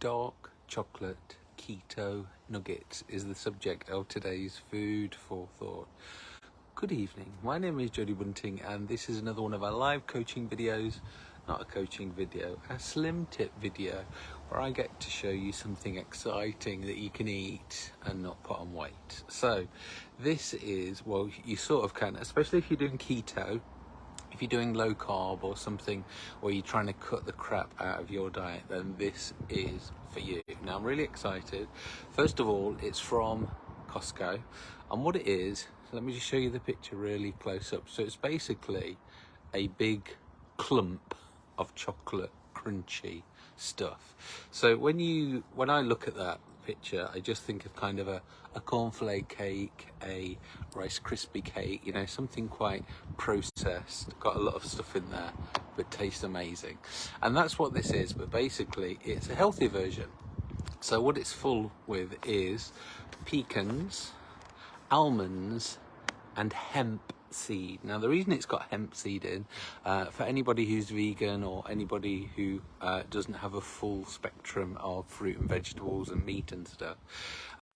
Dark chocolate keto nuggets is the subject of today's food for thought. Good evening, my name is Jody Bunting and this is another one of our live coaching videos, not a coaching video, a slim tip video where I get to show you something exciting that you can eat and not put on weight. So this is, well you sort of can, especially if you're doing keto, if you're doing low carb or something or you're trying to cut the crap out of your diet then this is for you. Now i'm really excited. First of all it's from costco and what it is let me just show you the picture really close up. So it's basically a big clump of chocolate crunchy stuff. So when you when i look at that picture, I just think of kind of a, a cornflake cake, a Rice crispy cake, you know, something quite processed, got a lot of stuff in there, but tastes amazing. And that's what this is, but basically it's a healthy version. So what it's full with is pecans, almonds, and hemp seed. Now the reason it's got hemp seed in, uh, for anybody who's vegan or anybody who uh, doesn't have a full spectrum of fruit and vegetables and meat and stuff,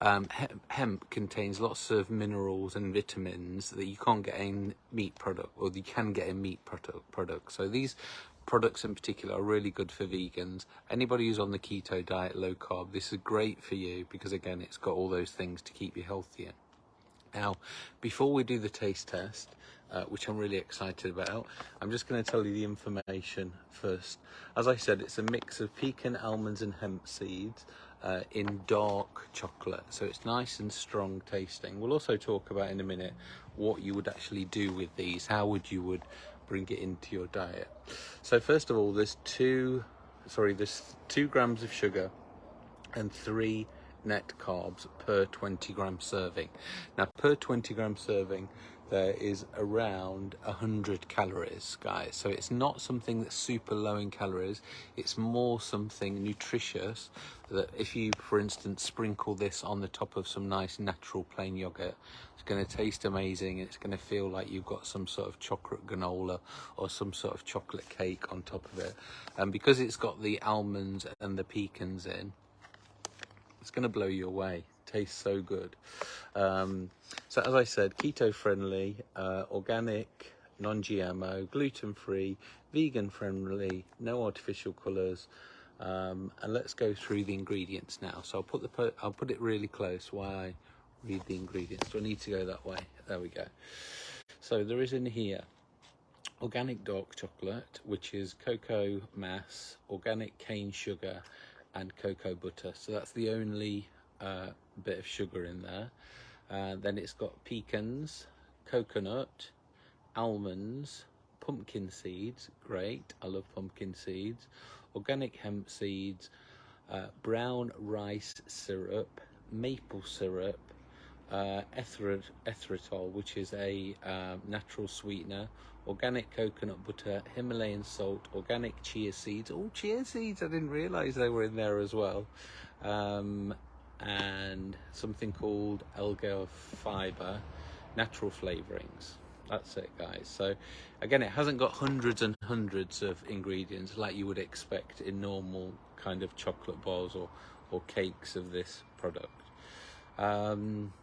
um, hemp contains lots of minerals and vitamins that you can't get in meat product or you can get in meat product products. So these products in particular are really good for vegans. Anybody who's on the keto diet, low carb, this is great for you because again, it's got all those things to keep you healthy. Now, before we do the taste test, uh, which I'm really excited about, I'm just going to tell you the information first. As I said, it's a mix of pecan, almonds and hemp seeds uh, in dark chocolate. So it's nice and strong tasting. We'll also talk about in a minute what you would actually do with these, how would you would bring it into your diet. So first of all, there's two, sorry, there's two grams of sugar and three net carbs per 20 gram serving. Now per 20 gram serving there is around 100 calories guys. So it's not something that's super low in calories. It's more something nutritious that if you for instance sprinkle this on the top of some nice natural plain yogurt it's going to taste amazing. It's going to feel like you've got some sort of chocolate granola or some sort of chocolate cake on top of it. And because it's got the almonds and the pecans in it's going to blow you away. Tastes so good. Um, so as I said, keto friendly, uh, organic, non-GMO, gluten-free, vegan friendly, no artificial colours. Um, and let's go through the ingredients now. So I'll put the I'll put it really close while I read the ingredients. Do I need to go that way? There we go. So there is in here organic dark chocolate, which is cocoa mass, organic cane sugar, and cocoa butter. So that's the only uh, bit of sugar in there. Uh, then it's got pecans, coconut, almonds, pumpkin seeds, great, I love pumpkin seeds, organic hemp seeds, uh, brown rice syrup, maple syrup, uh, erythritol, which is a uh, natural sweetener, organic coconut butter, Himalayan salt, organic chia seeds. Oh, chia seeds! I didn't realise they were in there as well. Um, and something called Alga fiber, natural flavourings. That's it, guys. So, again, it hasn't got hundreds and hundreds of ingredients like you would expect in normal kind of chocolate bars or, or cakes of this product. Um,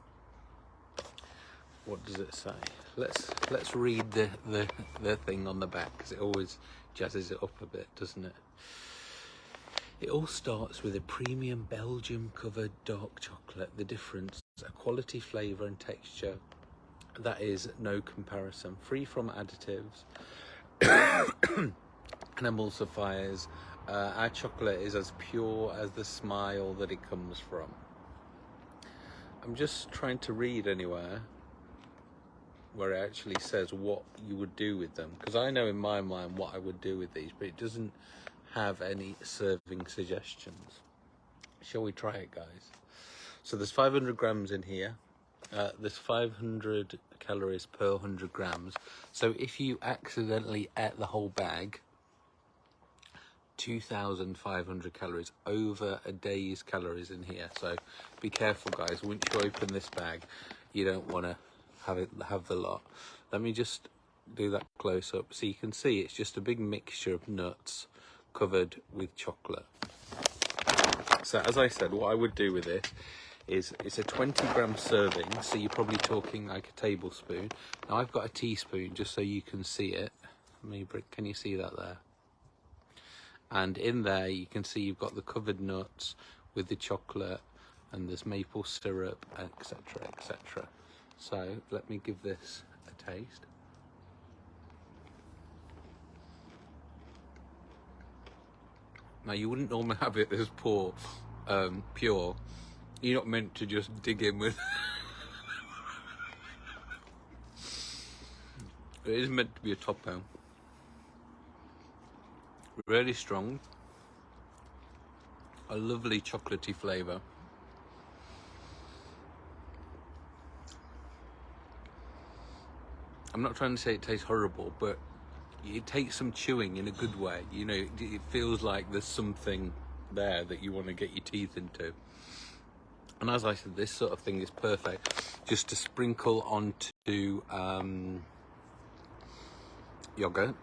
what does it say? Let's let's read the the, the thing on the back because it always jazzes it up a bit, doesn't it? It all starts with a premium Belgium covered dark chocolate. The difference, a quality flavour and texture that is no comparison. Free from additives and emulsifiers. Uh, our chocolate is as pure as the smile that it comes from. I'm just trying to read anywhere where it actually says what you would do with them. Because I know in my mind what I would do with these but it doesn't have any serving suggestions. Shall we try it guys? So there's 500 grams in here. Uh, there's 500 calories per 100 grams. So if you accidentally ate the whole bag 2,500 calories over a day's calories in here. So be careful guys. Once you open this bag you don't want to have it have the lot let me just do that close up so you can see it's just a big mixture of nuts covered with chocolate So as I said, what I would do with this is it's a 20 gram serving, so you're probably talking like a tablespoon. Now I've got a teaspoon just so you can see it. Can you see that there? And in there you can see you've got the covered nuts with the chocolate and there's maple syrup, etc, etc. So let me give this a taste. Now you wouldn't normally have it as poor, um, pure. You're not meant to just dig in with. it is meant to be a top pound. Really strong. A lovely chocolatey flavour. I'm not trying to say it tastes horrible, but it takes some chewing in a good way. You know, it feels like there's something there that you want to get your teeth into. And as I said, this sort of thing is perfect just to sprinkle onto um, yogurt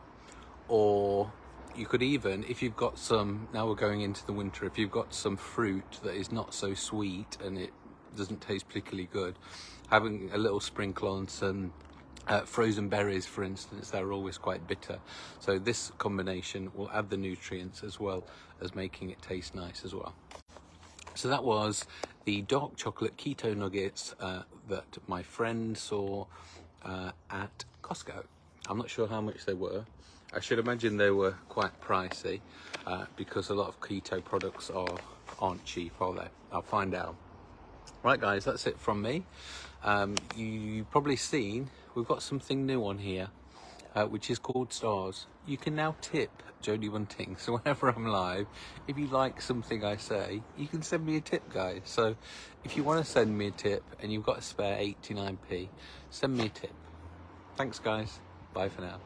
or you could even, if you've got some, now we're going into the winter, if you've got some fruit that is not so sweet and it doesn't taste particularly good, having a little sprinkle on some uh, frozen berries, for instance, they're always quite bitter. So this combination will add the nutrients as well as making it taste nice as well. So that was the dark chocolate keto nuggets uh, that my friend saw uh, at Costco. I'm not sure how much they were. I should imagine they were quite pricey uh, because a lot of keto products are aren't cheap, are they? I'll find out. Right guys, that's it from me. Um, you, have probably seen we've got something new on here, uh, which is called Stars. You can now tip Jodie Bunting. So whenever I'm live, if you like something I say, you can send me a tip, guys. So if you want to send me a tip and you've got a spare 89p, send me a tip. Thanks, guys. Bye for now.